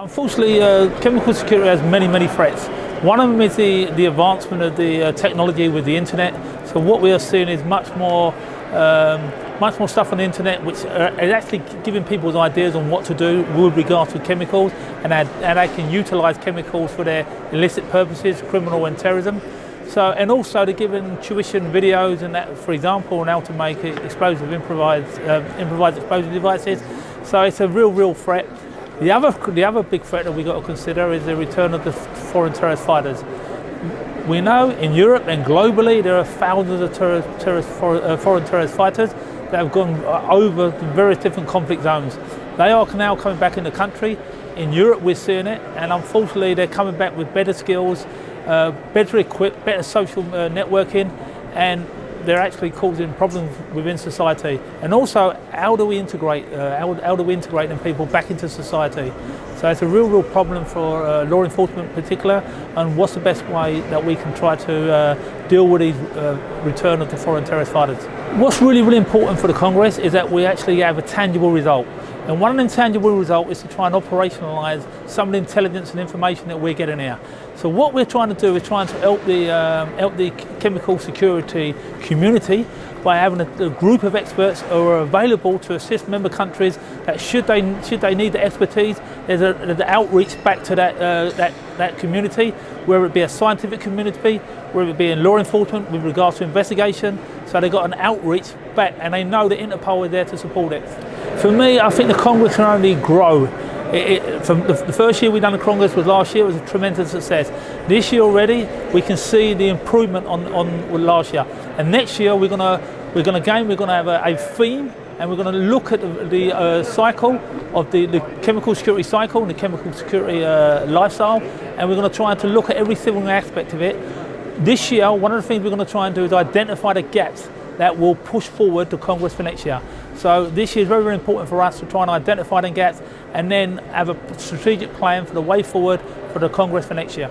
Unfortunately, uh, chemical security has many, many threats. One of them is the, the advancement of the uh, technology with the internet. So what we are seeing is much more, um, much more stuff on the internet, which uh, is actually giving people ideas on what to do with regard to chemicals, and, and they can utilise chemicals for their illicit purposes, criminal and terrorism. So, and also they're giving tuition videos and that, for example, on how to make explosive improvised, uh, improvised explosive devices. So it's a real, real threat. The other, the other big threat that we've got to consider is the return of the foreign terrorist fighters. We know in Europe and globally there are thousands of terrorist, terrorist, uh, foreign terrorist fighters that have gone uh, over various different conflict zones. They are now coming back in the country. In Europe we're seeing it and unfortunately they're coming back with better skills, uh, better equipped, better social uh, networking and they're actually causing problems within society. And also, how do we integrate, uh, how, how, do we integrate them people back into society? So it's a real, real problem for uh, law enforcement in particular, and what's the best way that we can try to uh, deal with the uh, return of the foreign terrorist fighters? What's really, really important for the Congress is that we actually have a tangible result. And one intangible result is to try and operationalise some of the intelligence and information that we're getting here. So what we're trying to do is trying to help the, um, help the chemical security community by having a, a, group of experts who are available to assist member countries that should they, should they need the expertise, there's, there's an outreach back to that, uh, that, that community, whether it be a scientific community, whether it be in law enforcement with regards to investigation. So they've got an outreach back and they know that Interpol is there to support it. For me, I think the Congress can only grow. It, it, from the, the, first year we done the Congress was last year, it was a tremendous success. This year already, we can see the improvement on, on last year. And next year, we're gonna, we're gonna again, we're gonna have a, a theme and we're going to look at the, the uh, cycle of the, the, chemical security cycle and the chemical security uh, lifestyle and we're going to try to look at every single aspect of it. This year, one of the things we're going to try and do is identify the gaps that will push forward to Congress for next year. So this year is very, very important for us to try and identify the gaps and then have a strategic plan for the way forward for the Congress for next year.